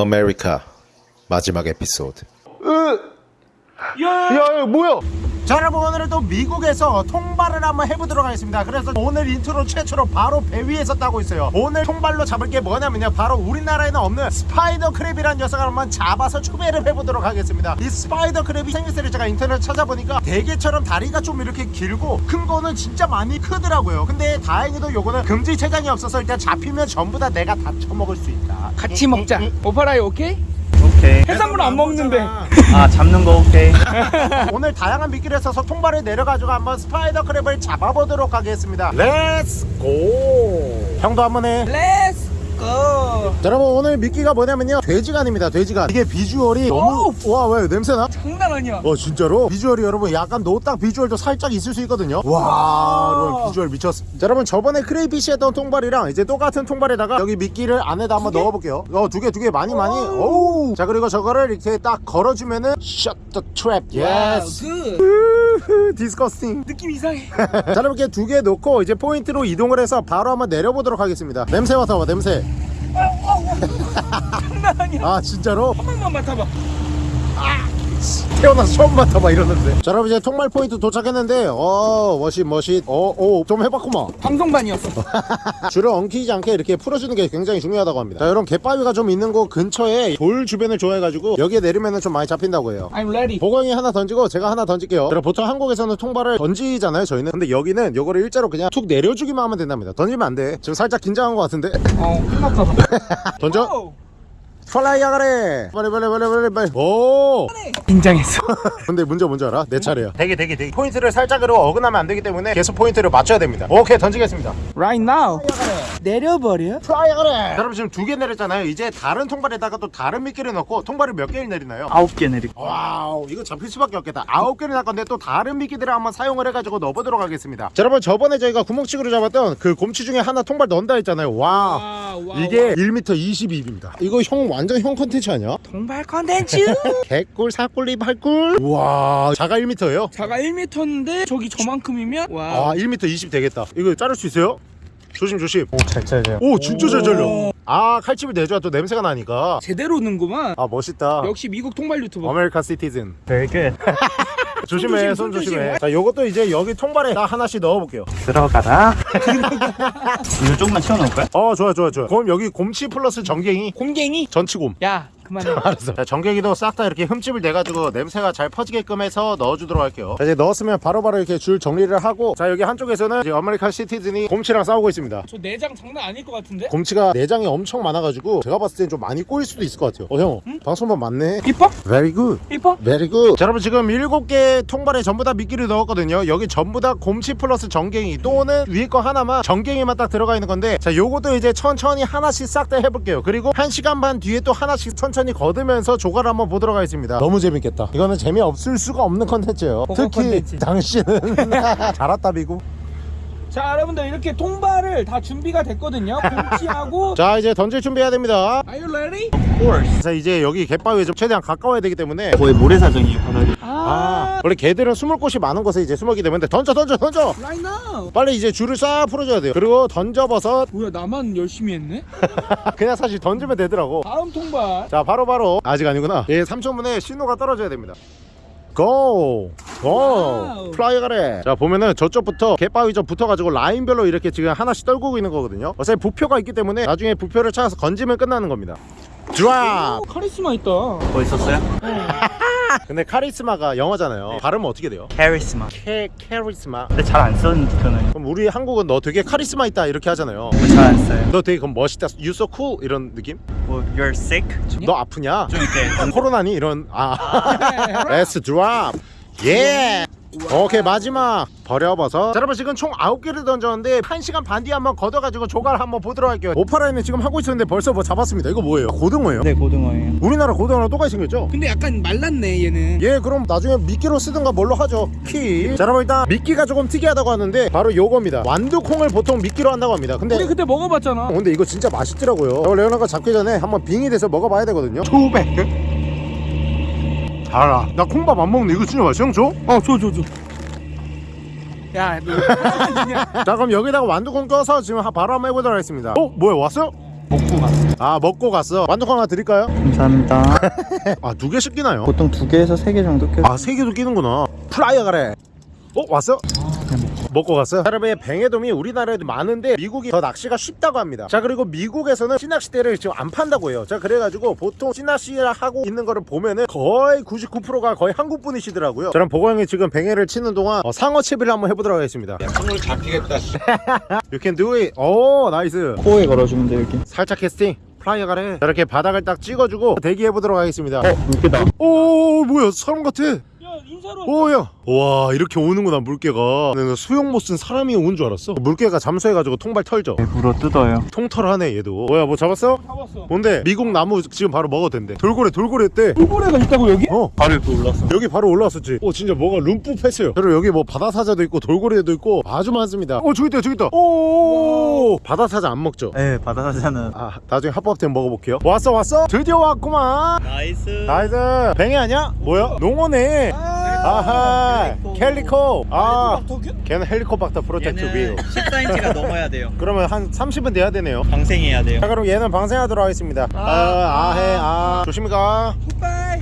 아메리카 마지막 에피소드. 야, 야, 뭐야? 자 여러분 오늘은 또 미국에서 통발을 한번 해보도록 하겠습니다. 그래서 오늘 인트로 최초로 바로 배 위에서 따고 있어요. 오늘 통발로 잡을 게 뭐냐면요. 바로 우리나라에는 없는 spider crab이라는 녀석을 한번 잡아서 추배를 해보도록 하겠습니다. 이 spider crab이 생김새를 제가 인터넷 찾아보니까 대게처럼 다리가 좀 이렇게 길고 큰 거는 진짜 많이 크더라고요. 근데 다행히도 요거는 금지 체장이 없어서 일단 잡히면 전부 다 내가 다 처먹을 수 있다 같이 먹자. 오파라이 오케이? 오케이. 해산물 안 먹는데. 아. 잡는 거 오케이. 오늘 다양한 미끼를 써서 통발을 내려가지고 한번 spider crab을 잡아보도록 하겠습니다. let's go 형도 한번 해. let's go. 자, 여러분 오늘 미끼가 뭐냐면요. 돼지간입니다 돼지간. 이게 비주얼이 너무 와왜 냄새나? 장난 아니야. 어 진짜로? 비주얼이 여러분 약간 노딱 비주얼도 살짝 있을 수 있거든요. 와 여러분 비주얼 미쳤어. 자 여러분 저번에 crayfish 했던 통발이랑 이제 똑같은 통발에다가 여기 미끼를 안에다 한번 넣어볼게요. 어 두 개 두 개 많이 많이. 오우. 자 그리고 저거를 이렇게 딱 걸어주면은 Shut the trap. yes. good. disgusting 느낌 이상해. 자 이렇게 두 개 놓고 이제 포인트로 이동을 해서 바로 한번 내려보도록 하겠습니다 냄새 맡아봐 냄새 장난 아니야. 아 진짜로? 한 번만 맡아봐. 태어나서 처음 맡아봐 이러는데. 자 여러분 이제 통발 포인트 도착했는데 어 멋있 멋있 어 오 좀 해봤구만 방송반이었어. 줄을 엉키지 않게 이렇게 풀어주는 게 굉장히 중요하다고 합니다. 자 이런 갯바위가 좀 있는 곳 근처에 돌 주변을 좋아해가지고 여기에 내리면은 좀 많이 잡힌다고 해요. I'm ready. 보광이 하나 던지고 제가 하나 던질게요. 여러분 보통 한국에서는 통발을 던지잖아요 저희는. 근데 여기는 요거를 일자로 그냥 툭 내려주기만 하면 된답니다. 던지면 안돼. 지금 살짝 긴장한 것 같은데. 어, 끝났다. 던져? 오. 플라이 야 가래. 빨리 빨리 빨리 빨리 빨리. 오. 긴장했어. 근데 문제 뭔지 알아? 내 차례야. 되게 되게 되게 포인트를 살짝으로 어긋나면 안 되기 때문에 계속 포인트를 맞춰야 됩니다. 오케이 던지겠습니다. Right now. 내려버려. 플라이 야 가래. 여러분 지금 두 개 내렸잖아요. 이제 다른 통발에다가 또 다른 미끼를 넣고 통발을 몇 개를 내리나요? 아홉 개 내리고. 와우 이거 잡힐 수밖에 없겠다. 아홉 개를 날 건데 또 다른 미끼들을 한번 사용을 해가지고 넣어보도록 하겠습니다. 자 여러분 저번에 저희가 구멍치기로 잡았던 그 곰치 중에 하나 통발 넣는다 했잖아요. 와. 와, 이게 1m 22입니다. 이거 형 완전 형 컨텐츠 아니야? 통발 컨텐츠. 개꿀 사꿀리 발꿀 와 자가 1m예요? 자가 1m인데 저기 저만큼이면 와. 아 1m 20 되겠다 이거 자를 수 있어요? 조심 조심 잘 잘려요 오 진짜 잘 잘려 오. 아 칼집을 내줘야 또 냄새가 나니까 제대로 넣는구만. 아 멋있다 역시 미국 통발 유튜버. American citizen Very good 조심해 손손 조심, 조심해. 손자 요것도 이제 여기 통발에 딱 하나씩 넣어볼게요. 들어가라. 이거 조금만 채워놓을까요? 어 좋아 좋아 좋아. 그럼 여기 곰치 플러스 전갱이? 곰갱이. 전치곰. 야, 그만해. 알았어. 자 전갱이도 싹 다 이렇게 흠집을 내가지고 냄새가 잘 퍼지게끔 해서 넣어주도록 할게요. 자 이제 넣었으면 바로 바로 이렇게 줄 정리를 하고 자 여기 한쪽에서는 이제 American citizen이 곰치랑 싸우고 있습니다. 저 내장 장난 아닐 것 같은데? 곰치가 내장이 엄청 많아가지고 제가 봤을 땐 좀 많이 꼬일 수도 있을 것 같아요. 어형 방송만 맞네? 이뻐? Very good. 이뻐? Very good. 자 여러분 지금 7개 통발에 전부 다 미끼를 넣었거든요. 여기 전부 다 곰치 플러스 전갱이. 또는 위에 거 하나만 전갱이만 딱 들어가 있는 건데 자 요것도 이제 천천히 하나씩 싹 다 해볼게요. 그리고 1시간 반 뒤에 또 하나씩 천천히 거두면서 조과를 한번 보도록 하겠습니다. 너무 재밌겠다. 이거는 재미없을 수가 없는 컨텐츠예요. 특히 컨텐츠. 당신은. 잘 왔다 미국 자, 여러분들 이렇게 통발을 다 준비가 됐거든요. 곰치하고 자 이제 던질 준비해야 됩니다. Are you ready? course. 자 이제 여기 갯바위에 좀 최대한 가까워야 되기 때문에 거의 모래사장이에요 바닥이. 아. 원래 개들은 숨을 곳이 많은 곳에 이제 숨었기 때문에 던져 던져 던져! Right now. 빨리 이제 줄을 싹 풀어줘야 돼요. 그리고 던져버섯. 뭐야, 나만 열심히 했네? 그냥 사실 던지면 되더라고. 다음 통발. 자 바로바로. 아직 아니구나. 예 3초분에 신호가 떨어져야 됩니다 Go! Go! 플라이 가래 자 보면은 저쪽부터 갯바위 좀 붙어가지고 라인별로 이렇게 지금 하나씩 떨구고 있는 거거든요 어차피 부표가 있기 때문에 나중에 부표를 찾아서 건지면 끝나는 겁니다 Drop! 오, 카리스마 있다. 뭐 있었어요? 근데 카리스마가 영어잖아요 발음은 어떻게 돼요? 카리스마 캐, charisma 근데 잘 안 쓰는 저는 그럼 우리 한국은 너 되게 카리스마 있다 이렇게 하잖아요 잘 안 써요 너 되게 그럼 멋있다 You so cool 이런 느낌? 뭐 You're sick? 좀너 아프냐? 이렇게 코로나니? 이런 아 S drop 예 오케이 마지막. 버려버섯. 자 여러분 지금 총 9개를 던졌는데 1시간 반 뒤에 한번 걷어가지고 조과를 한번 보도록 할게요. 오파라인은 지금 하고 있었는데 벌써 뭐 잡았습니다. 이거 뭐예요? 고등어예요? 네 고등어예요. 우리나라 고등어랑 똑같이 생겼죠? 근데 약간 말랐네, 얘는. 예 그럼 나중에 미끼로 쓰든가 뭘로 하죠. 키 자 여러분 일단 미끼가 조금 특이하다고 하는데 바로 요겁니다. 완두콩을 보통 미끼로 한다고 합니다. 근데 우리 그때 먹어봤잖아. 어, 근데 이거 진짜 맛있더라고요. 저 레오나가 잡기 전에 한번 빙이 돼서 먹어봐야 되거든요. 투백 달아 나 콩밥 안 먹는데 이거 진짜 맛있어 형 줘? 어, 줘, 줘, 줘. 야, 너. 자 그럼 여기다가 완두콩 껴서 지금 하- 바로 한번 해보도록 하겠습니다 어? 뭐야 왔어요? 먹고 갔어. 아 먹고 갔어 완전 하나 드릴까요? 감사합니다. 아 두 개씩 끼나요? 보통 두 개에서 세 개 정도 껴. 아 세 개도 끼는구나 플라이어 가래 어 왔어? 먹고 갔어요? 여러분 뱅에돔이 우리나라에도 많은데 미국이 더 낚시가 쉽다고 합니다. 자 그리고 미국에서는 찌낚시대를 지금 안 판다고 해요. 자 그래가지고 보통 찌낚시를 하고 있는 거를 보면은 거의 99%가 거의 한국 분이시더라고요. 저는 보거형이 지금 뱅에를 치는 동안 어, 상어 채비를 한번 해보도록 하겠습니다. 손으로 잡히겠다. You can do it. 오 nice. 코에 걸어주면 돼 여기. 살짝 캐스팅. 플라이어 가래. 자, 이렇게 바닥을 딱 찍어주고 대기해보도록 하겠습니다. 물개다. 오 뭐야 사람 같아. 야 인사로. 오야 와 이렇게 오는구나 물개가 내가 수영 못 쓴 사람이 온 줄 알았어 물개가 잠수해가지고 통발 털죠 물어 뜯어요. 통털하네 얘도 뭐야 뭐 잡았어? 잡았어. 뭔데 미국 나무 지금 바로 먹어도 된대 돌고래 돌고래 했대 돌고래가 있다고 여기? 어 바로 이렇게 올랐어. 여기 바로 올라왔었지 오 진짜 뭐가 룸풋했어요 그리고 여기 뭐 바다사자도 있고 돌고래도 있고 아주 많습니다 오 저기 있다 저기 있다 오 바다사자 안 먹죠 네 바다사자는. 아 나중에 합법 때 먹어볼게요 왔어 왔어 드디어 왔구만 nice. nice 뱅이 아니야? 뭐야? 농어네 아 하 calico 아 걔는 헬리코박터 프로텍트 윌 14인치가 넘어야 돼요. 그러면 한 30은 돼야 되네요 방생해야 돼요. 자 그럼 얘는 방생하도록 하겠습니다 아, 아해 아 조심히 가자 goodbye.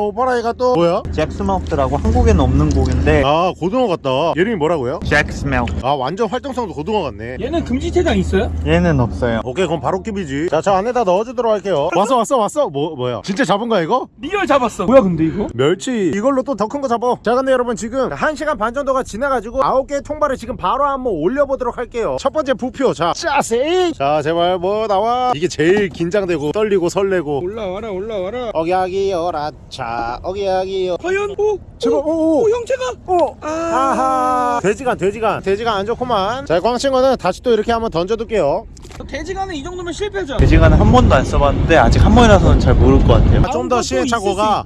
오빠라이가 또 뭐야? jacksmelt라고 한국에는 없는 고기인데. 아 고등어 같다 이름이 뭐라고요? jacksmelt. 아 완전 활동성도 고등어 같네 얘는 금지체장 있어요? 얘는 없어요. 오케이 그럼 바로 keep이지 자 저 안에다 넣어주도록 할게요 왔어 왔어 왔어 뭐, 뭐야 진짜 잡은 거야 이거? real 잡았어. 뭐야 근데 이거? 멸치 이걸로 또 더 큰 거 잡 아자 근데 여러분 지금 1시간 반 정도가 지나가지고 9개의 통발을 지금 바로 한번 올려보도록 할게요. 첫 번째 부표. 자 짜세 자 제발 뭐 나와? 이게 제일 긴장되고 떨리고 설레고. 올라와라 올라와라. 어기야기 어라차 어기야기 과연 오. 제발 오, 오오. 오 형체가. 오 아. 아하. 돼지간 돼지간 돼지간 안 좋구만. 자 꽝친거는 다시 또 이렇게 한번 던져둘게요 돼지간은 이 정도면 실패죠. 돼지간은 한 번도 안 써봤는데 아직 한 번이라서는 잘 모를 것 같아요. 좀더 시행착오가.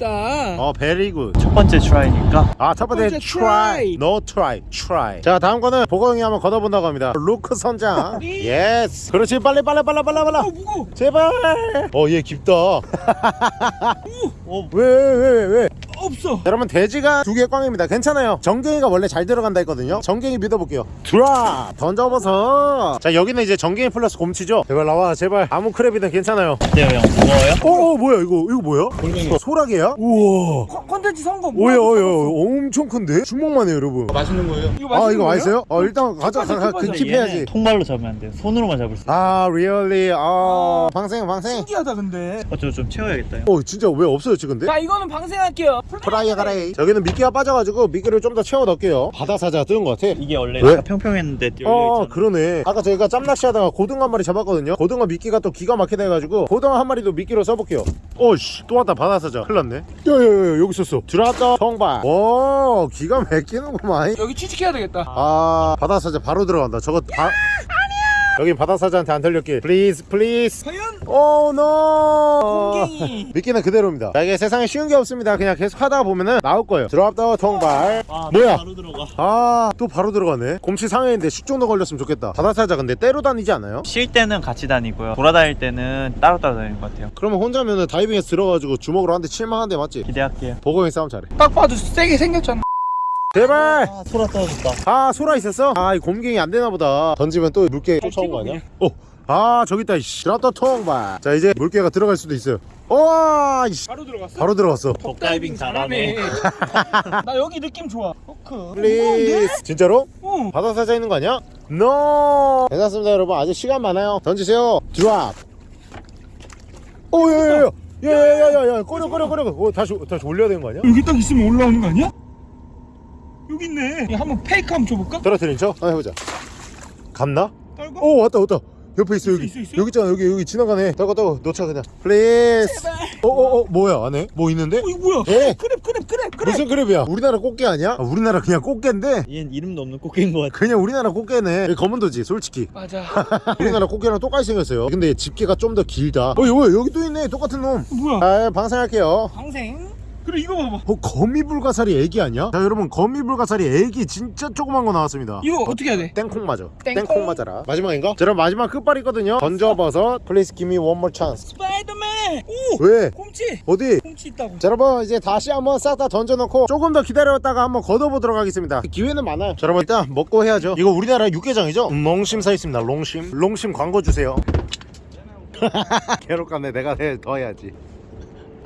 어 very good 첫 번째 try니까 아, 첫 번째 번째 try. try. no try, try. 자, 다음 거는 보거형이 한번 걷어본다고 합니다. 루크 선장. yes. 그렇지, 빨리, 빨리, 빨리, 빨리, 빨리. 어 무거. 제발. 어, 얘 깊다. 오. 왜, 왜, 왜, 왜? 없어. 여러분, 돼지가 두개 꽝입니다. 괜찮아요. 전갱이가 원래 잘 들어간다 했거든요. 전갱이 믿어볼게요. Drop! 던져버서. 자, 여기는 이제 전갱이 플러스 곰치죠? 제발 나와, 제발. 아무 crab이든 괜찮아요. 어때요 형? 무거워요? 어, 어, 뭐야, 이거, 이거 뭐야? 소라게야? 우와. 컨- 컨텐츠 성공. 오야, 오야, 엄청 큰데? 주먹만 해요, 여러분. 맛있는 거예요? 이거 아 맛있는 이거 거예요? 맛있어요? 어 일단 가자 keep하자, 가, 가, keep하자. keep해야지 통발로 잡으면 안 돼요. 손으로만 잡을 수 있어요. 아 really 아 방생 방생 신기하다 근데. 어, 저좀 채워야겠다. 형. 어 진짜 왜 없어졌지 근데? 자 이거는 방생할게요. 프라이어 가레이. 저기는 미끼가 빠져가지고 미끼를 좀 더 채워 넣을게요. 바다사자 뜨는 것 같아. 이게 원래 왜? 평평했는데 어 있잖아. 그러네. 아까 저희가 짬낚시 하다가 고등어 한 마리 잡았거든요. 고등어 미끼가 또 기가 막히다 해가지고 고등어 한 마리도 미끼로 써볼게요. 어이씨 또 왔다. 바다사자. 큰일 났네. 야야야 여기 있었어. 들어왔다. 통발. 오 기가 막히는구만. 여기 취직해야 되겠다. 아 바다사자 바로 들어간다. 저거 바... 여기 바다사자한테 안 털렸길 please please 과연 oh no. 공갱이. 미끼는 그대로입니다. 자, 이게 세상에 쉬운 게 없습니다. 그냥 계속 하다 보면은 나올 거예요. drop the 통발. 아, 뭐야? 바로 들어가. 아, 또 바로 들어가네. 곰치 상해인데 식중독 걸렸으면 좋겠다. 바다사자 근데 떼로 다니지 않아요? 쉴 때는 같이 다니고요. 돌아다닐 때는 따로따로 다니는 것 같아요. 그러면 혼자면은 다이빙에서 들어가지고 주먹으로 한 대 칠만한데 맞지? 기대할게요. 보고형 싸움 잘해. 딱 봐도 세게 생겼잖아. 제발. 아, 소라 떨어졌다. 아, 소라 있었어? 아, 이 곰갱이 안 되나 보다. 던지면 또 물개 쫓아온 거 아니야? 어. 아, 저기 있다. 이씨. drop the 통발. 자, 이제 물개가 들어갈 수도 있어요. 와, 이씨. 바로 들어갔어. 바로 들어갔어. 덕다이빙 잘하네. 나 여기 느낌 좋아. 포크. please. 진짜로? 어. 바다 사자 있는 거 아니야? no 괜찮습니다 여러분 아직 시간 많아요 던지세요 drop 오야야야 야야야야야 꺼려 꺼려 꺼려 오, 다시 다시 올려야 되는 거 아니야? 여기 딱 있으면 올라오는 거 아니야? 여기 있네. 한번 fake 한번 줘볼까? 떨어뜨린 척 한번 해보자 갔나? 떨궈. 오 왔다 왔다 옆에 있어 여기 있어, 있어? 여기 있잖아 여기 여기 지나가네 떨궈 떨궈 놓쳐 그냥 please 어어어 뭐야 안에 뭐 있는데? 어 이거 뭐야? 예. crab crab crab crab. 무슨 crab이야 우리나라 꽃게 아니야? 아, 우리나라 그냥 꽃게인데 얘는 이름도 없는 꽃게인 것 같아. 그냥 우리나라 꽃게네 검은도지 솔직히 맞아. 우리나라 꽃게랑 똑같이 생겼어요 근데 집게가 좀 더 길다 어 여기 여기 또 있네 똑같은 놈 뭐야? 아, 방생할게요. 방생. 그래 이거 봐봐. 어, 거미불가사리 애기 아니야? 자, 여러분, 거미불가사리 애기 진짜 조그만 거 나왔습니다. 이거 어떻게 해야 돼? 땡콩 맞아. 땡콩. 땡콩 맞아라. 마지막인가? 자, 그럼 마지막 끝발이 있거든요. 던져버섯. Please give me one more chance. 스파이더맨. 오. 왜? 곰치. 어디? 곰치 있다고. 자, 여러분, 이제 다시 한번 싹 다 던져놓고 조금 더 기다렸다가 한번 걷어보도록 하겠습니다. 기회는 많아요. 자, 여러분, 일단 먹고 해야죠. 이거 우리나라 육개장이죠? 롱심 사 있습니다. 롱심. 롱심 광고 주세요. 괴롭겠네 내가 해- 더 해야지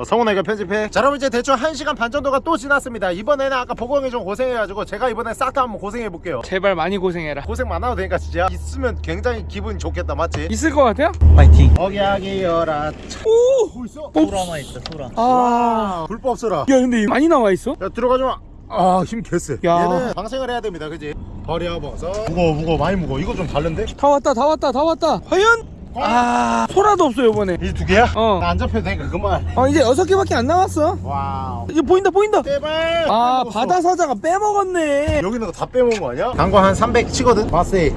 어, 성훈아 이거 편집해 자 여러분 이제 대충 1시간 반 정도가 또 지났습니다 이번에는 아까 보고 형이 좀 고생해가지고 제가 이번에 싹 다 한번 고생해볼게요 제발 많이 고생해라. 고생 많아도 되니까 진짜 있으면 굉장히 기분 좋겠다 맞지? 있을 것 같아요? 파이팅. 어기야기여라 오! 뭐 있어? 소라만 있다 소라. 아. 와 불법 써라 야, 근데 많이 나와 있어? 야 들어가지마 아힘 개쎄 야. 얘는 방생을 해야 됩니다 그지? 버려 버섯 무거워 무거워 많이 무거워 이거 좀 다른데? 다 왔다, 다 왔다, 다 왔다. 과연? 아, 소라도 없어, 이번에. 이두 개야? 어. 나안 잡혀도 되니까 그만 어, 이제 여섯 개밖에 안 남았어. wow 이제 보인다, 보인다. 제발 아, 빼먹었어. 바다 사자가 빼먹었네. 여기 있는 거 다 빼먹은 거 아니야? 강거 한 300 치거든? 마세이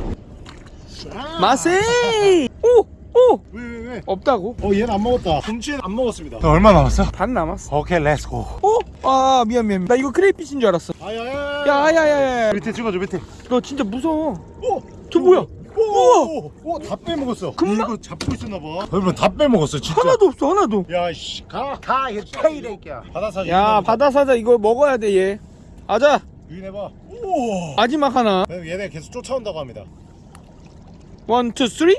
마세이! 오! 오! 왜 왜 왜? 없다고? 어 얘는 안 먹었다 곰치는 안 먹었습니다 너 얼마 남았어? 반 남았어. 오케이 let's go 어? 아, 미안, 미안. 나 이거 crayfish인 줄 알았어. 아야야 야, 야, 야, 야. 밑에 찍어줘 밑에 너 진짜 무서워. 오! 저 뭐야? 우와! 오! 다 빼먹었어 금방? 이거 잡고 있었나봐 여러분 다 빼먹었어 진짜 하나도 없어, 하나도. 야씨 가! 가! 이거 페이레이야 바다사 야, 바다 사자 이거 먹어야 돼, 얘. 아자, 유인해봐 우와 마지막 하나. 얘네 계속 쫓아온다고 합니다 one, two, three?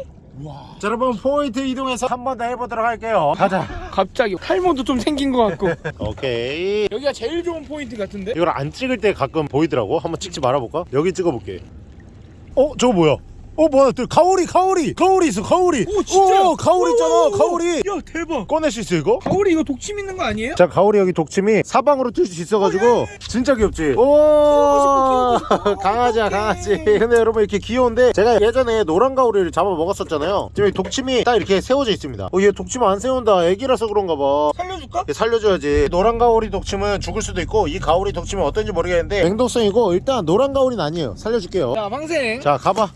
자 여러분 포인트 이동해서 한 번 더 해보도록 할게요 가자 갑자기 탈모도 좀 생긴 것 같고. 오케이 여기가 제일 좋은 포인트 같은데? 이걸 안 찍을 때 가끔 보이더라고 한번 찍지 말아볼까? 여기 찍어볼게 어? 저거 뭐야? 어 뭐야 또 가오리 가오리 가오리 있어 가오리 오, 진짜? 오, 가오리 있잖아 오, 가오리 야, 대박. 꺼낼 수 있어 이거? 가오리 이거 독침 있는 거 아니에요? 자 가오리 여기 독침이 사방으로 튈 수 있어가지고 진짜 귀엽지? 오. 강아지야 강아지 근데 여러분 이렇게 귀여운데 제가 예전에 노란 가오리를 잡아 먹었었잖아요 지금 이 독침이 딱 이렇게 세워져 있습니다 어얘 독침 안 세운다 애기라서 그런가 봐 살려줄까? 얘 살려줘야지 노란 가오리 독침은 죽을 수도 있고 이 가오리 독침은 어떤지 모르겠는데 맹독성이고 일단 노란 가오리는 아니에요 살려줄게요 자, 방생. 자 가봐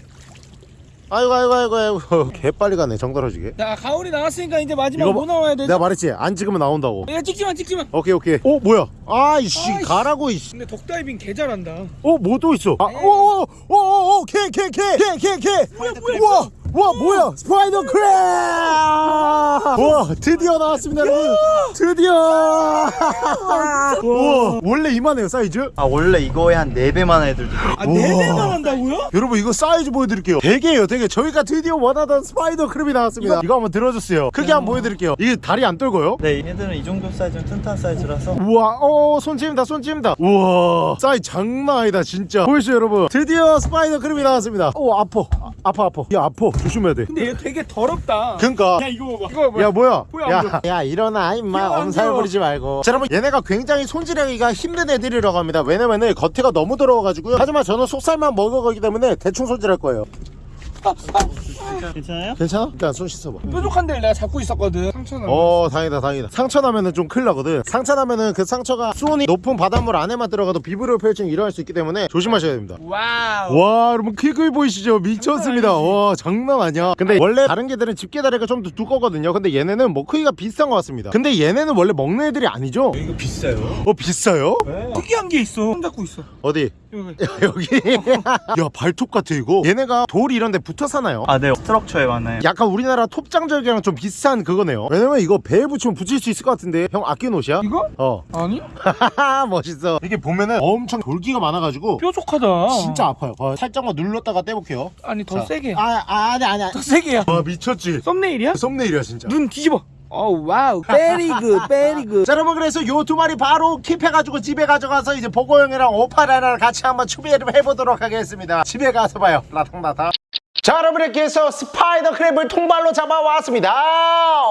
아이고 아이고 아이고 아이고. 개 빨리 가네 정 떨어지게. 자, 가오리 나왔으니까 이제 마지막 뭐 나와야 되지? 내가 말했지 안 찍으면 나온다고. 야, 찍지마, 찍지마. 오케이 오케이. 어 뭐야? 아이씨 아이씨. 가라고 이씨. 근데 덕다이빙 개 잘한다. 어뭐 또 있어? 아, 아오오오오게게 게 게 게게. 우와 와 뭐야? spider crab 와 드디어 나왔습니다 여러분. 드디어! 와. 원래 이만해요 사이즈? 아 원래 이거에 한 4배만 애들도. 아, 네 배만 한다고요? 여러분 이거 사이즈 보여드릴게요. 댈게요 댈게. 저희가 드디어 원하던 spider crab이 나왔습니다. 이거, 한번 들어주세요. 크게 한번 보여드릴게요. 이게 다리 안 떨고요? 네 얘들은 이 정도 사이즈는 튼튼한 사이즈라서. 우와 어손 찜다 손 찜다. 우와. 사이즈 장난 아니다 진짜. 보이시죠 여러분? 드디어 spider crab이 나왔습니다. 오 아파 아, 아파 아파. 야 아파. 조심해야 돼. 근데 얘 되게 더럽다. 그니까. 야, 이거 봐봐. 이거 봐봐. 야 뭐야? 야, 야 일어나 임마. 엄살. 부리지 말고. 자 여러분 얘네가 굉장히 손질하기가 힘든 애들이라고 합니다. 왜냐면은 겉에가 너무 더러워가지고요. 하지만 저는 속살만 먹어가기 때문에 대충 손질할 거예요 괜찮아요? 괜찮아? 일단 손 씻어봐 뾰족한 데를 내가 잡고 있었거든. 상처나. 어 다행이다 다행이다 상처 나면은 좀 큰일 나거든 상처 나면은 그 상처가 수온이 높은 바닷물 안에만 들어가도 비브리오 패혈증이 일어날 수 있기 때문에 조심하셔야 됩니다 wow. 와 여러분 크게 보이시죠 미쳤습니다 와 장난 아니야 근데 원래 다른 게들은 집게 다리가 좀 더 두껍거든요 근데 얘네는 뭐 크기가 비슷한 것 같습니다 근데 얘네는 원래 먹는 애들이 아니죠 이거 비싸요. 어 비싸요? 특이한 게 있어. 손 잡고 있어. 어디? 여기. 여기 야 발톱 같아 이거 얘네가 돌 이런 데 붙어 사나요? 아네 스트럭처에 많아요. 약간 우리나라 톱장절개랑 좀 비슷한 그거네요 왜냐면 이거 배에 붙이면 붙일 수 있을 것 같은데 형 아끼는 옷이야? 이거? 어 아니? 하하 멋있어 이게 보면은 엄청 돌기가 많아가지고 뾰족하다. 진짜 아파요 어, 살짝만 눌렀다가 떼볼게요 아니 더 자. 세게. 아, 아 아니 아니 더 세게야. 와 미쳤지 썸네일이야? 썸네일이야 진짜 눈 뒤집어. 어 Wow. Very good. Very good. 자 여러분 그래서 요 두 마리 바로 keep해가지고 집에 가져가서 이제 보고 형이랑 오파라랑 같이 한번 추비를 해보도록 하겠습니다 집에 가서 봐요 라탕라탕 자 여러분 이렇게 해서 spider crab을 통발로 잡아왔습니다.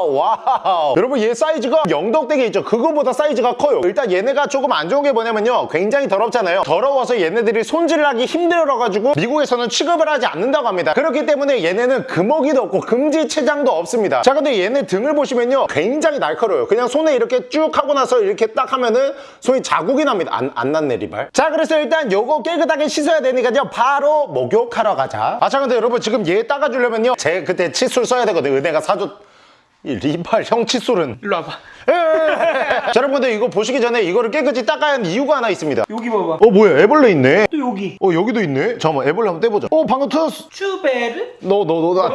Wow. 여러분 얘 사이즈가 영덕대게 있죠? 그거보다 사이즈가 커요. 일단 얘네가 조금 안 좋은 게 뭐냐면요. 굉장히 더럽잖아요. 더러워서 얘네들이 손질을 하기 힘들어가지고 미국에서는 취급을 하지 않는다고 합니다. 그렇기 때문에 얘네는 금어기도 없고 금지체장도 없습니다. 자 근데 얘네 등을 보시면요. 굉장히 날카로워요. 그냥 손에 이렇게 쭉 하고 나서 이렇게 딱 하면은 손이 자국이 납니다. 안, 안 났네 리발. 자 그래서 일단 요거 깨끗하게 씻어야 되니까요. 바로 목욕하러 가자. 아자 근데 여러분 지금 얘 따가주려면요. 제 그때 칫솔 써야 되거든 은혜가 사줬 이 리발 형 칫솔은 일로 와봐. 자, 여러분들 이거 보시기 전에 이거를 깨끗이 닦아야 하는 이유가 하나 있습니다. 여기 봐봐. 어 뭐야 애벌레 있네. 또 여기. 어 여기도 있네. 잠깐만 애벌레 한번 떼보자. 어 방금 터졌어. 슈베르? 너 너너 너.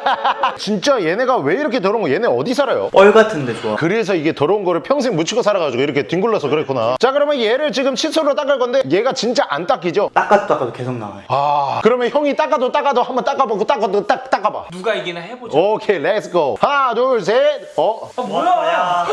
진짜 얘네가 왜 이렇게 더러운 거? 얘네 어디 살아요? 뻘 같은데 좋아. 그래서 이게 더러운 거를 평생 묻히고 살아가지고 이렇게 뒹굴러서 그랬구나. 자 그러면 얘를 지금 칫솔로 닦을 건데 얘가 진짜 안 닦이죠? 닦아도 닦아도 계속 나와요. 아 그러면 형이 닦아도 닦아도 한번 닦아보고 닦아도 딱 닦아봐. 누가 이기나 해보자. 오케이 let's go 하나 둘셋 어? 아, 뭐야?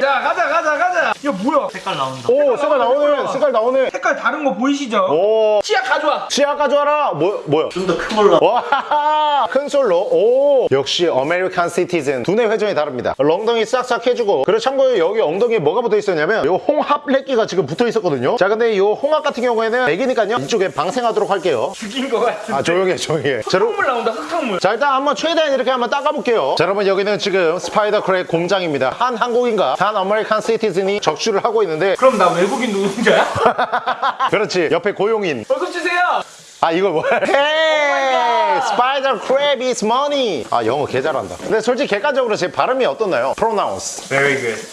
자, 가자, 가자, 가자. 야, 뭐야? 색깔 나온다. 오 색깔 나오네 색깔 나오네 색깔 다른 거 보이시죠? 오 치약 가져와. 치아 가져와라 뭐, 뭐야 좀 더 큰 걸로. 와, 큰 솔로. 오, 역시 American citizen. 두뇌 회전이 다릅니다. 엉덩이 싹싹 해주고. 그리고 참고로 여기 엉덩이에 뭐가 붙어 있었냐면 요 홍합 렛기가 지금 붙어 있었거든요. 자, 근데 요 홍합 같은 경우에는 애기니까요. 이쪽에 방생하도록 할게요. 죽인 거 같은데. 아, 조용해, 조용해. 흙탕물 나온다, 흙탕물. 자 일단 한번 최대한 이렇게 한번 닦아볼게요 자 여러분 여기는 지금 spider crab 공장입니다 한 한국인과 한 American citizen이 적출을 하고 있는데 그럼 나 외국인 노동자야? 그렇지 옆에 고용인 월급 주세요. 아 이거 뭐야? 헤이! 스파이더 크랩 is money. 아 영어 개 잘한다. 근데 솔직히 객관적으로 제 발음이 어떻나요? pronounce Very good.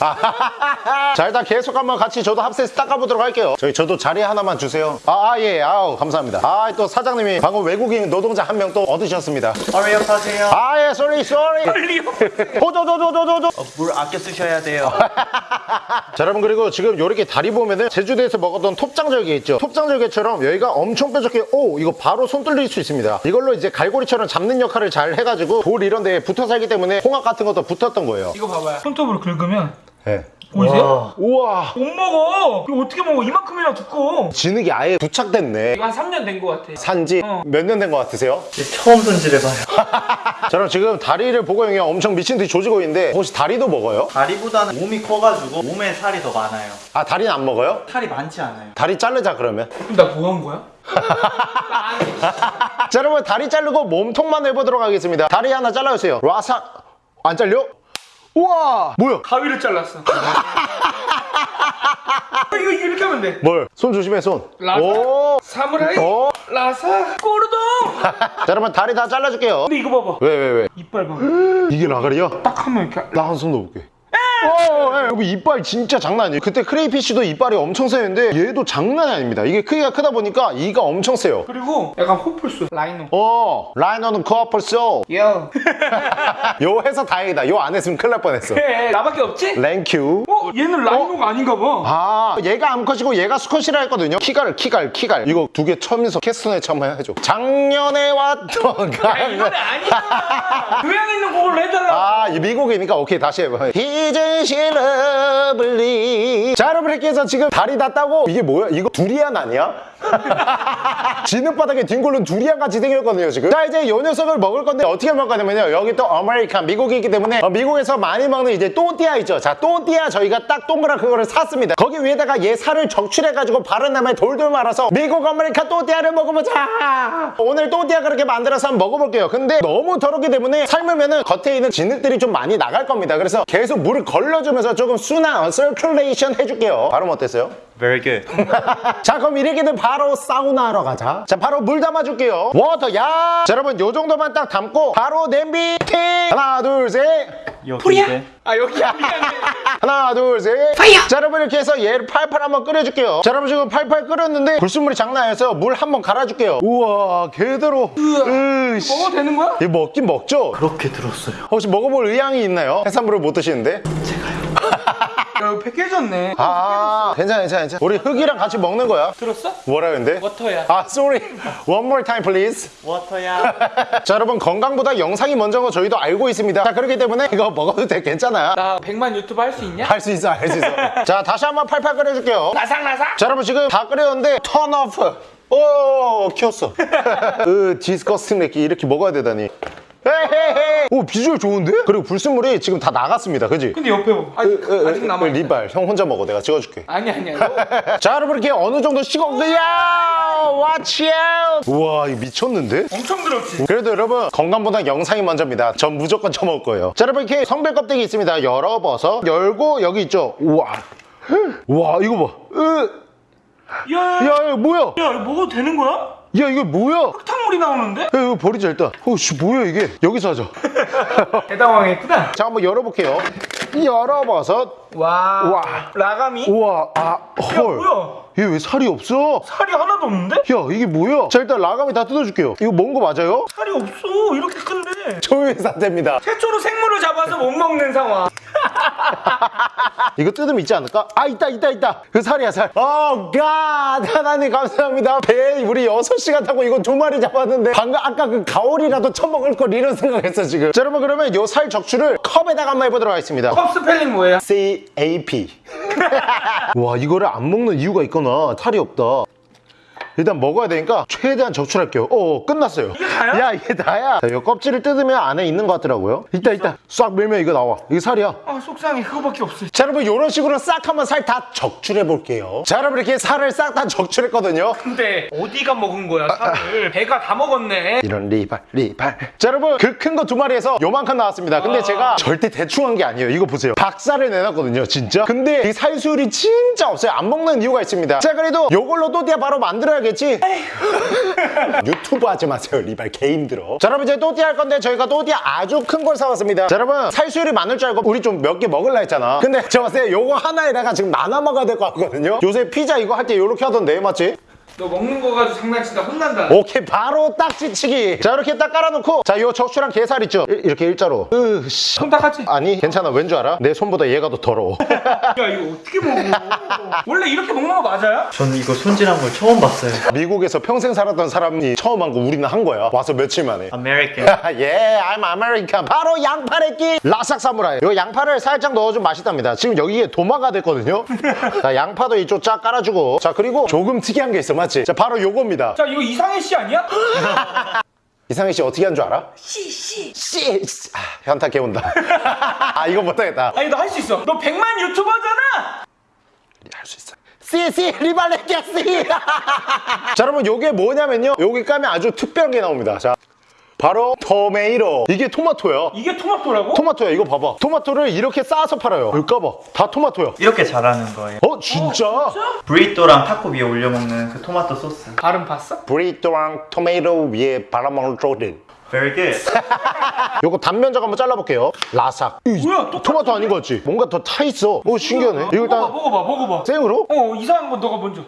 자 일단 계속 한번 같이 저도 합세해서 닦아보도록 할게요. 저희 저도 자리 하나만 주세요. 아예 아우 감사합니다. 아 또 사장님이 방금 외국인 노동자 한 명 또 얻으셨습니다. 어려요 하세요. 아예 sorry sorry 빨리 호도도도도도도 어, 물 아껴 쓰셔야 돼요. 자 여러분 그리고 지금 요렇게 다리 보면은 제주도에서 먹었던 톱장절개 있죠? 톱장절개처럼 여기가 엄청 뾰족해. 오 이거 바로 손 뚫릴 수 있습니다 이걸로 이제 갈고리처럼 잡는 역할을 잘 해가지고 돌 이런 데에 붙어 살기 때문에 홍합 같은 것도 붙었던 거예요 이거 봐봐요. 손톱으로 긁으면 네. 보이세요? 우와 못 먹어. 이거 어떻게 먹어? 이만큼이나 두꺼워. 진흙이 아예 부착됐네 이거 한 3년 된거 같아. 산지 어. 몇년 된 것 같으세요? 처음 손질해봐요. 자 그럼 지금 다리를 보고 형이 엄청 미친 듯이 조지고 있는데 혹시 다리도 먹어요? 다리보다는 몸이 커가지고 몸에 살이 더 많아요. 아 다리는 안 먹어요? 살이 많지 않아요. 다리 자르자 그러면 그럼 나 뭐 한 거야? 자 여러분 다리 자르고 몸통만 해보도록 하겠습니다 다리 하나 잘라주세요 라삭 안 잘려? 우와 뭐야 가위를 잘랐어. 이거 이렇게 하면 돼. 뭘? 손 조심해 손. 라삭. 오. 사무라이, 어. 라사, 꼬르동. 자 여러분 다리 다 잘라줄게요. 근데 이거 봐봐. 왜 왜 왜? 이빨 봐봐. 이게 라가리야? 딱 하면 이렇게. 나 한 손 넣어볼게. 어, 예, 여러분 이빨 진짜 장난 아니에요. 그때 크레이피쉬도 이빨이 엄청 세는데 얘도 장난이 아닙니다. 이게 크기가 크다 보니까 이가 엄청 세요. 그리고 약간 호플스, 라이노. 어, 라이너는 코어플 소. 야. 요 해서 다행이다. 요 안 했으면 큰일 날 뻔했어. 그래, 나밖에 없지? 랭큐. 어? 얘는 라이노가 아닌가 봐. 아, 얘가 암컷이고 얘가 수컷이라 했거든요. 키갈, 키갈, 키갈. 이거 두개 처음에서 캐스톤에 처음 해줘. 작년에 왔던 야, 강. 이거는 아니야. 교양 있는 곡을 해달라. 아, 이 미국이니까 오케이 다시 해봐. She lovely? 자, 여러분 이렇게 해서 지금 다리 다 따고 이게 뭐야? 이거 두리안 아니야? 진흙바닥에 뒹굴는 두리안 같이 생겼거든요 지금. 자, 이제 요 녀석을 먹을 건데 어떻게 먹을 거냐면요. 여기 또 American 미국이기 때문에 어, 미국에서 많이 먹는 이제 또띠아 있죠. 자, 또띠아 저희가 딱 동그란 그거를 샀습니다. 거기 위에다가 얘 살을 적출해가지고 바른 다음에 돌돌 말아서 미국 American 또띠아를 먹어보자. 오늘 또띠아 그렇게 만들어서 한번 먹어볼게요. 근데 너무 더럽기 때문에 삶으면은 겉에 있는 진흙들이 좀 많이 나갈 겁니다. 그래서 계속 물을 걸러주면서 조금 순환, circulation 해줄게요. 발음 어땠어요? Very good. 자 그럼 이렇게 되면 바로 사우나 하러 가자 자 바로 물 담아줄게요 water 야 자, 여러분 요 정도만 딱 담고 바로 냄비 팅 하나 둘셋 여기인데. 아, 여기야. 하나 둘셋 fire 자 여러분 이렇게 해서 얘를 팔팔 한번 끓여줄게요 자 여러분 지금 팔팔 끓였는데 불순물이 장난 아니어서 물 한번 갈아줄게요 우와 개더러 으씨 먹어도 되는 거야? 이거 먹긴 먹죠? 그렇게 들었어요. 혹시 먹어볼 의향이 있나요? 해산물을 못 드시는데? 야, 이거 패키졌네. 아 괜찮아 괜찮아 괜찮아 우리 흙이랑 같이 먹는 거야 들었어? 뭐라 근데? 워터야. 아 sorry one more time please 워터야. 자 여러분 건강보다 영상이 먼저인 거 저희도 알고 있습니다 자 그렇기 때문에 이거 먹어도 돼 괜찮아 나 100만 유튜브 할 수 있냐? 할 수 있어 할 수 있어 자 다시 한번 팔팔 끓여줄게요 나삭나삭. 자 여러분 지금 다 끓였는데 turn off 오 키웠어 으 disgusting 렉기 이렇게 먹어야 되다니 오 비주얼 좋은데? 그리고 불순물이 지금 다 나갔습니다 그지? 근데 옆에 봐. 아직, 으, 으, 아직 남아. 리발 형 혼자 먹어 내가 찍어줄게 아니 아니야. 너 자 여러분 이렇게 어느 정도 식어 야 watch out 우와 이거 미쳤는데? 엄청 들었지. 그래도 여러분 건강보다 영상이 먼저입니다 전 무조건 쳐먹을 거예요 자 여러분 이렇게 성별 껍데기 있습니다 열어봐서 열고 여기 있죠 우와 우와 이거 봐 으, 야, 야, 야, 야 뭐야 야, 이거 먹어도 되는 거야? 야 이거 뭐야 야 흙탕물이 나오는데? 이거 버리자 일단 어씨 뭐야 이게 여기서 하자 대당황했구나. 자 한번 열어볼게요 열어버섯 와. 와. 라가미? 우와 아 야, 헐. 뭐야? 얘 왜 살이 없어? 살이 하나도 없는데? 야 이게 뭐야? 자 일단 라감이 다 뜯어줄게요 이거 먹은 거 맞아요? 살이 없어. 이렇게 큰데. 조회 상태입니다. 최초로 생물을 잡아서 못 먹는 상황. 이거 뜯으면 있지 않을까? 아 있다 있다 있다. 그 살이야 살. Oh God! 하나님 감사합니다. 배 우리 6시간 타고 이거 두 마리 잡았는데 방금 아까 그 가오리라도 처먹을 걸 이런 생각했어 지금. 자 여러분 그러면 요 살 적출을 컵에다가 한번 해보도록 하겠습니다. 컵 스펠링 뭐예요? CAP 와 이거를 안 먹는 이유가 있구나 살이 없다 일단 먹어야 되니까 최대한 적출할게요. 어 끝났어요. 이게 다야? 야 이게 다야. 자, 이 껍질을 뜯으면 안에 있는 것 같더라고요. 있다 있다 싹 밀면 이거 나와. 이게 살이야. 아 속상해. 그거밖에 없어. 자 여러분 이런 식으로 싹 한번 살 다 적출해 볼게요. 자 여러분 이렇게 살을 싹 다 적출했거든요. 근데 어디가 먹은 거야 살을? 배가 다 먹었네. 이런 리발 리발. 자 여러분 그 큰 거 두 마리에서 요만큼 나왔습니다. 근데 제가 절대 대충 한 게 아니에요. 이거 보세요. 박살을 내놨거든요 진짜. 근데 이 살수율이 진짜 없어요. 안 먹는 이유가 있습니다. 자 그래도 요걸로 또띠아 바로 만들어야 겠지? 유튜브 하지 마세요 리발. 개 힘들어. 자 여러분 이제 또띠아 할 건데 저희가 또띠아 아주 큰 걸 사왔습니다. 자 여러분 살수율이 많을 줄 알고 우리 좀 몇 개 먹을라 했잖아. 근데 제가 봤을 때 요거 하나에다가 지금 나눠 먹어야 될 것 같거든요. 요새 피자 이거 할 때 요렇게 하던데 맞지? 너 먹는 거 가지고 장난친다 혼난다. 오케이 바로 딱지치기 자 이렇게 딱 깔아놓고 자 요 적추랑 게살 있죠 이- 이렇게 일자로 으씨 손 닦았지? 아니 괜찮아 왠 줄 알아? 내 손보다 얘가 더 더러워 야 이거 어떻게 먹어? 원래 이렇게 먹는 거 맞아요? 전 이거 손질한 걸 처음 봤어요. 미국에서 평생 살았던 사람이 처음 한 거 우리는 한 거야 와서 며칠 만에 American. 예, I'm American. 바로 양파래끼 라삭 사무라이. 요 양파를 살짝 넣어주면 맛있답니다. 지금 여기에 도마가 됐거든요. 자, 양파도 이쪽 쫙 깔아주고. 자, 그리고 조금 특이한 게 있어, 맞지? 자, 바로 요겁니다. 자 이거 이상해 씨 아니야? 이상희 씨 어떻게 한 줄 알아? 씨, 씨. 씨. 아, 현타 개온다. 아, 이거 못하겠다. 아니 너 할 수 있어. 너 100만 유튜버잖아. 할 수 있어. 씨, 씨, 리발레키야, 씨. 자, 여러분, 요게 뭐냐면요. 여기 까면 아주 특별한 게 나옵니다. 자, 바로 토메이로. 이게 토마토야. 이게 토마토라고? 토마토야, 이거 봐봐. 토마토를 이렇게 쌓아서 팔아요. 여기 까봐. 다 토마토야. 이렇게 잘하는 거예요. 어, 진짜? 브리또랑 타코 위에 올려 먹는 그 토마토 소스. 발음 봤어? 브리또랑 토마토 위에 바라먹을 조리. Very good. 요거 단면 적 한번 잘라볼게요. 라삭. 이, 뭐야? 토마토 아닌 거 같지? 뭔가 더 타 있어. 오, 신기하네. 이거 먹어봐 일단 먹어봐 먹어봐. 생으로? 어 이상한 건 너가 먼저.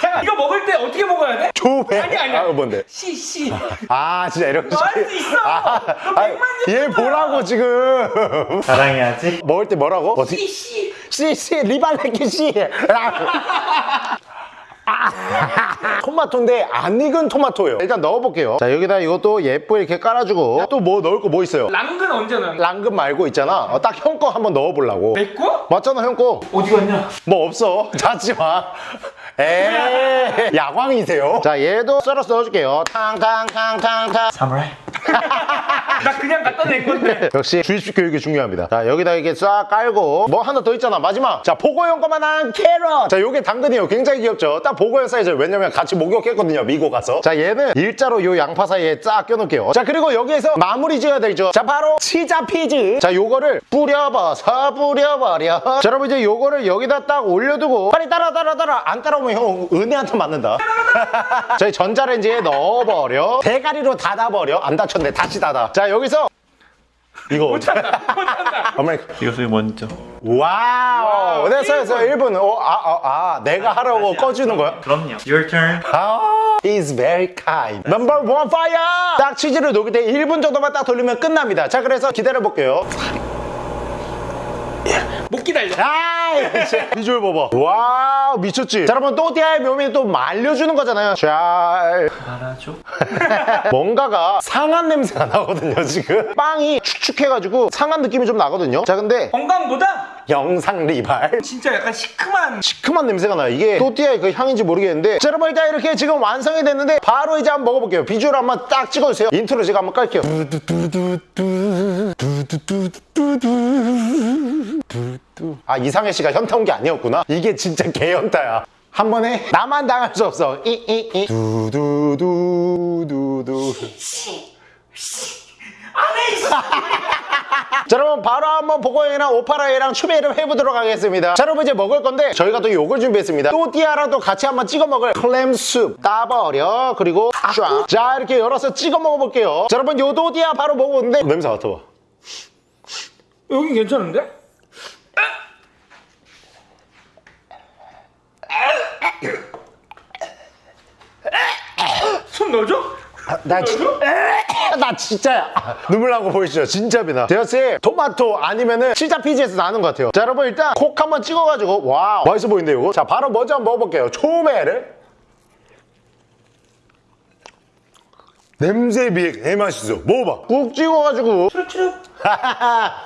잠깐 이거 먹을 때 어떻게 먹어야 돼? 조배. 아니, 아니야. 아, 뭔데? 씨 씨. 아, 진짜 이런 거. 너할수 있어. 아, 너 아니, 100만 얘 보라고 지금. 자랑해야지. 먹을 때 뭐라고? 어떻게? 씨씨. 씨씨 리발레키 씨. 아. 토마토인데 안 익은 토마토예요. 일단 넣어볼게요. 자 여기다 이것도 예쁘게 이렇게 깔아주고 또 뭐 넣을 거 뭐 있어요? 랑근 언제 넣는 거야? 랑금 말고 있잖아. 어, 딱 형 거 한번 넣어보려고. 내 거? 맞잖아 형 거. 어디 갔냐? 뭐 없어. 자지 마. 에이 야광이세요. 자 얘도 썰어서 넣어줄게요. 탕탕탕탕탕. 사무라이. 나 그냥 갖다 낸 건데. 역시 주입식 교육이 중요합니다. 자, 여기다 이렇게 싹 깔고 뭐 하나 더 있잖아. 마지막. 자, 보고용 거만한 carrot. 자, 요게 당근이에요. 굉장히 귀엽죠? 딱 보고용 사이즈. 왜냐면 같이 목욕했거든요. 미국 가서. 자, 얘는 일자로 요 양파 사이에 쫙 껴놓을게요. 자, 그리고 여기에서 마무리 지어야 되죠. 자, 바로 치자 피즈. 자, 요거를 뿌려봐서 뿌려버려. 자, 여러분 이제 요거를 여기다 딱 올려두고 빨리 따라 따라 따라. 안 따라오면 형 은혜한테 맞는다. 저희 전자레인지에 넣어버려. 대가리로 닫아버려. 안 닫 혔네. 다시 닫아. 자, 여기서 이거 못한다. 못한다. 아메리카. 이것을 먼저. Wow. 됐어, 됐어. 1분. 어, 아, 아, 아, 내가 하라고 꺼주는 거야? 그럼요. Your turn. 아, is very kind. Number one fire! 딱 치즈를 녹일 때 1분 정도만 딱 돌리면 끝납니다. 자, 그래서 기다려 볼게요. 못 기다려. 아이, 씨. 비주얼 봐봐. Wow, 미쳤지? 자, 여러분, 또띠아의 묘미는 또 말려주는 거잖아요. 잘. 알아줘. 뭔가가 상한 냄새가 나거든요, 지금. 빵이 축축해가지고 상한 느낌이 좀 나거든요. 자, 근데 건강보다 영상 리발. 진짜 약간 시큼한 시큼한 냄새가 나요. 이게 또띠아의 그 향인지 모르겠는데. 자, 여러분, 일단 이렇게 지금 완성이 됐는데, 바로 이제 한번 먹어볼게요. 비주얼 한번 딱 찍어주세요. 인트로 제가 한번 깔게요. 아, 이상해 씨가 현타 온 게 아니었구나. 이게 진짜 개현타야. 한 번에 나만 당할 수 없어. 이, 이, 이. 두두두두두. 자 여러분 바로 한번 보고형이랑 오파라이랑 추베이를 해보도록 하겠습니다 자 여러분 이제 먹을 건데 저희가 또 요걸 준비했습니다 또띠아랑 또 같이 한번 찍어 먹을 클램숲 따버려 그리고 쫙자 이렇게 열어서 찍어 먹어볼게요 자 여러분 요 또띠아 바로 먹어보는데 냄새 맡아봐 여긴 괜찮은데? 손 넣어줘? 나 진짜 나 진짜야 눈물 난거 보이시죠? 진짜 비나. 제어씨 토마토 아니면은 치자 피지에서 나는 것 같아요. 자 여러분 일단 콕 한번 찍어가지고 와 맛있어 보이는데 이거? 자 바로 먼저 한번 먹어볼게요. 초메를 냄새에 비해 개 맛있어 먹어봐 꾹 찍어가지고 추룩추룩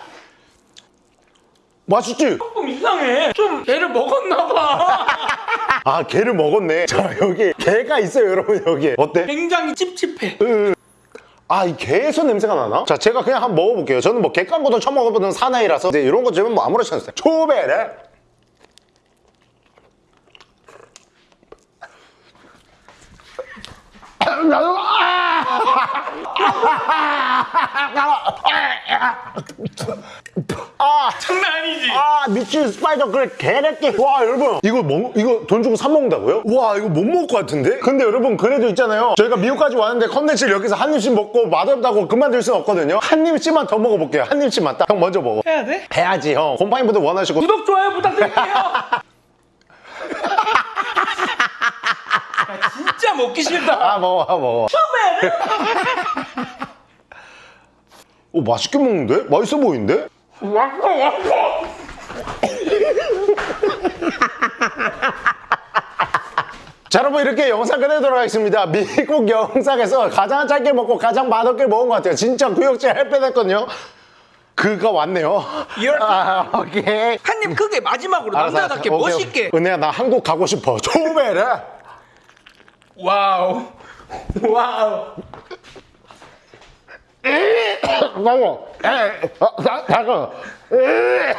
맛있지? 조금 이상해 좀 얘를 먹었나봐 아 게를 먹었네 자 여기 게가 있어요 여러분 여기 어때? 굉장히 찝찝해 아, 이 게에서 냄새가 나나? 자, 제가 그냥 한번 먹어볼게요. 저는 뭐 게깡고도 처음 먹어보는 사나이라서 이제 이런 거 주면 뭐 아무렇지 않았어요. 초베레. 장난 아니지? 아 미친 spider 그래 개래끼. 와 여러분. 이거 먹 이거 돈 주고 사 먹는다고요? 와 이거 못 먹을 것 같은데? 근데 여러분 그래도 있잖아요. 저희가 미국까지 왔는데 컨텐츠를 여기서 한 입씩 먹고 맛없다고 그만둘 순 없거든요. 한 입씩만 더 먹어볼게요. 한 입씩만 딱. 형 먼저 먹어. 해야 돼? 해야지 형. 곰팡이분들 원하시고. 구독 좋아요 부탁드릴게요. 야, 진짜 먹기 싫다. 아 먹어 아 먹어. 오 맛있게 먹는데? 맛있어 보이는데? 왔어 왔어 자 여러분 이렇게 영상 끝내도록 하겠습니다. 미국 영상에서 가장 짧게 먹고 가장 맛없게 먹은 것 같아요. 진짜 구역질 할 뻔했거든요. 그가 왔네요. 아 오케이. 한입 크게 마지막으로 알았어, 남자답게 알았어. 오케이, 멋있게. 은혜야 나 한국 가고 싶어. 초베레 wow. 와우. 에, 어, 나, 나고 에,